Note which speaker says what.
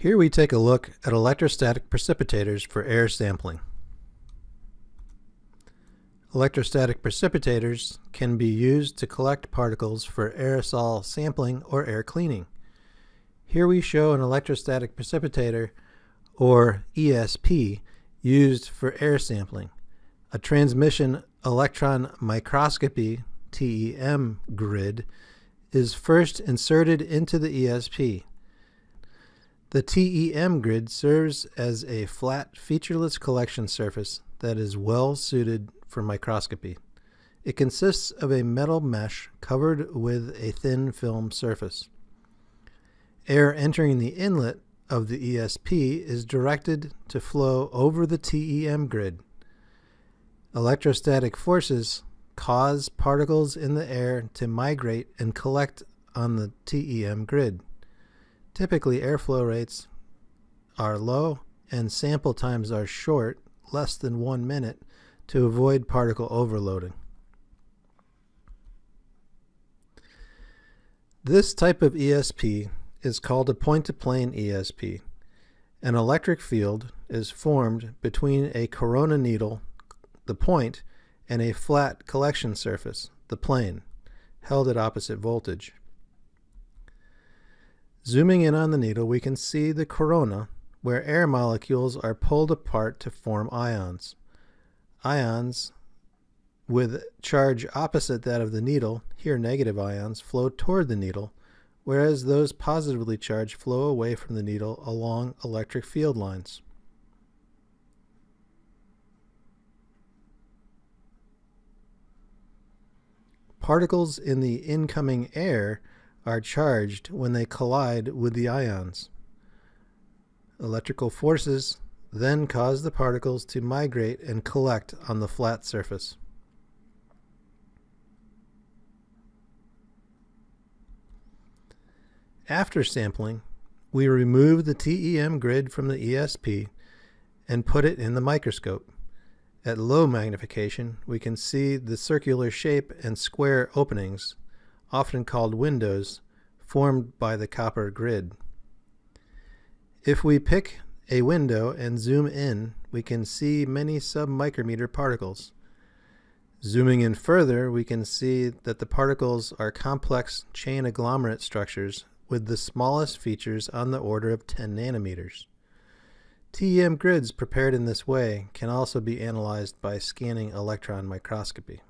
Speaker 1: Here we take a look at electrostatic precipitators for air sampling. Electrostatic precipitators can be used to collect particles for aerosol sampling or air cleaning. Here we show an electrostatic precipitator, or ESP, used for air sampling. A transmission electron microscopy TEM grid is first inserted into the ESP. The TEM grid serves as a flat, featureless collection surface that is well suited for microscopy. It consists of a metal mesh covered with a thin film surface. Air entering the inlet of the ESP is directed to flow over the TEM grid. Electrostatic forces cause particles in the air to migrate and collect on the TEM grid. Typically, airflow rates are low and sample times are short, less than one minute, to avoid particle overloading. This type of ESP is called a point-to-plane ESP. An electric field is formed between a corona needle, the point, and a flat collection surface, the plane, held at opposite voltage. Zooming in on the needle, we can see the corona, where air molecules are pulled apart to form ions. Ions with charge opposite that of the needle, here negative ions, flow toward the needle, whereas those positively charged flow away from the needle along electric field lines. Particles in the incoming air are charged when they collide with the ions. Electrical forces then cause the particles to migrate and collect on the flat surface. After sampling, we remove the TEM grid from the ESP and put it in the microscope. At low magnification, we can see the circular shape and square openings often called windows, formed by the copper grid. If we pick a window and zoom in, we can see many submicrometer particles. Zooming in further, we can see that the particles are complex chain agglomerate structures with the smallest features on the order of 10 nanometers. TEM grids prepared in this way can also be analyzed by scanning electron microscopy.